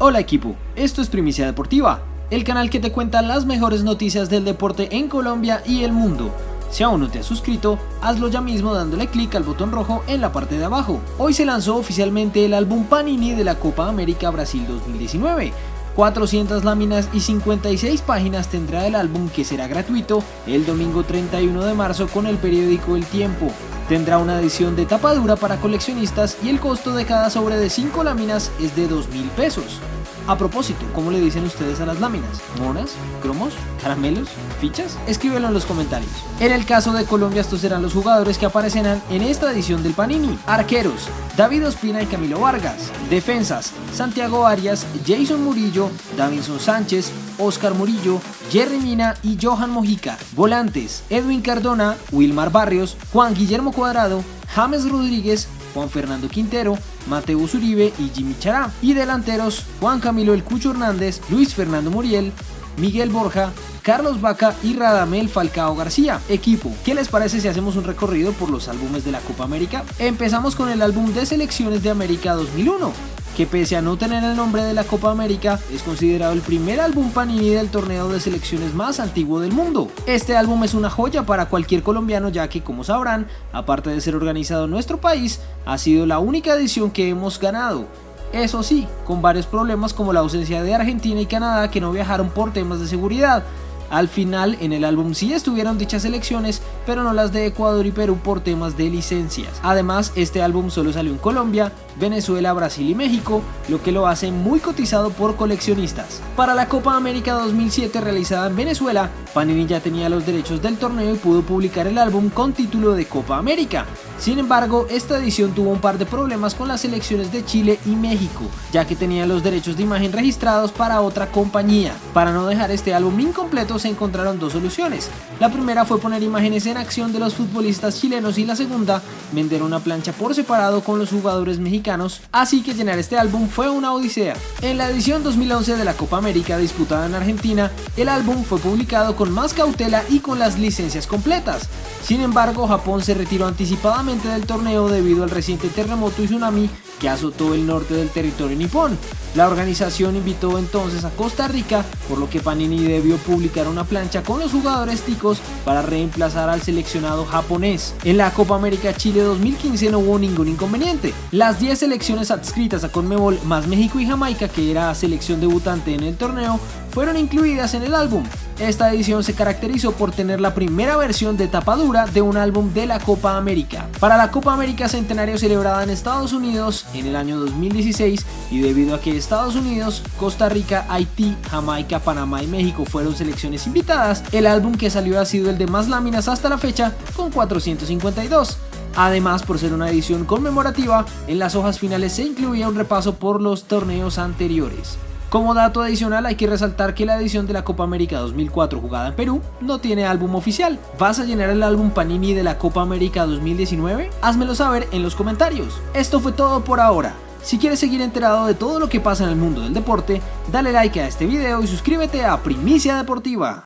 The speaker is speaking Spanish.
Hola equipo, esto es Primicia Deportiva, el canal que te cuenta las mejores noticias del deporte en Colombia y el mundo. Si aún no te has suscrito, hazlo ya mismo dándole clic al botón rojo en la parte de abajo. Hoy se lanzó oficialmente el álbum Panini de la Copa América Brasil 2019. 400 láminas y 56 páginas tendrá el álbum que será gratuito el domingo 31 de marzo con el periódico El Tiempo. Tendrá una edición de tapa dura para coleccionistas y el costo de cada sobre de 5 láminas es de 2 mil pesos. A propósito, ¿cómo le dicen ustedes a las láminas? ¿Monas? ¿Cromos? ¿Caramelos? ¿Fichas? Escríbelo en los comentarios. En el caso de Colombia estos serán los jugadores que aparecerán en esta edición del Panini. Arqueros, David Ospina y Camilo Vargas. Defensas, Santiago Arias, Jason Murillo, Davinson Sánchez, Oscar Murillo, Jerry Mina y Johan Mojica. Volantes, Edwin Cardona, Wilmar Barrios, Juan Guillermo Cuadrado, James Rodríguez, Juan Fernando Quintero, Mateo Uribe y Jimmy Chará. Y delanteros, Juan Camilo El Cucho Hernández, Luis Fernando Muriel, Miguel Borja, Carlos Vaca y Radamel Falcao García. Equipo, ¿qué les parece si hacemos un recorrido por los álbumes de la Copa América? Empezamos con el álbum de selecciones de América 2001 que pese a no tener el nombre de la Copa América, es considerado el primer álbum Panini del torneo de selecciones más antiguo del mundo. Este álbum es una joya para cualquier colombiano ya que, como sabrán, aparte de ser organizado en nuestro país, ha sido la única edición que hemos ganado. Eso sí, con varios problemas como la ausencia de Argentina y Canadá que no viajaron por temas de seguridad, al final en el álbum sí estuvieron dichas elecciones, pero no las de Ecuador y Perú por temas de licencias. Además, este álbum solo salió en Colombia, Venezuela, Brasil y México, lo que lo hace muy cotizado por coleccionistas. Para la Copa América 2007 realizada en Venezuela, Panini ya tenía los derechos del torneo y pudo publicar el álbum con título de Copa América. Sin embargo, esta edición tuvo un par de problemas con las selecciones de Chile y México, ya que tenía los derechos de imagen registrados para otra compañía. Para no dejar este álbum incompleto, se encontraron dos soluciones. La primera fue poner imágenes en acción de los futbolistas chilenos y la segunda, vender una plancha por separado con los jugadores mexicanos, así que llenar este álbum fue una odisea. En la edición 2011 de la Copa América disputada en Argentina, el álbum fue publicado con más cautela y con las licencias completas. Sin embargo, Japón se retiró anticipadamente del torneo debido al reciente terremoto y tsunami que azotó el norte del territorio nipón. La organización invitó entonces a Costa Rica, por lo que Panini debió publicar una plancha con los jugadores ticos para reemplazar al seleccionado japonés. En la Copa América Chile 2015 no hubo ningún inconveniente. Las 10 selecciones adscritas a Conmebol más México y Jamaica, que era selección debutante en el torneo, fueron incluidas en el álbum. Esta edición se caracterizó por tener la primera versión de tapa dura de un álbum de la Copa América. Para la Copa América Centenario celebrada en Estados Unidos en el año 2016 y debido a que Estados Unidos, Costa Rica, Haití, Jamaica, Panamá y México fueron selecciones invitadas, el álbum que salió ha sido el de más láminas hasta la fecha con 452. Además, por ser una edición conmemorativa, en las hojas finales se incluía un repaso por los torneos anteriores. Como dato adicional hay que resaltar que la edición de la Copa América 2004 jugada en Perú no tiene álbum oficial. ¿Vas a llenar el álbum Panini de la Copa América 2019? Házmelo saber en los comentarios. Esto fue todo por ahora. Si quieres seguir enterado de todo lo que pasa en el mundo del deporte, dale like a este video y suscríbete a Primicia Deportiva.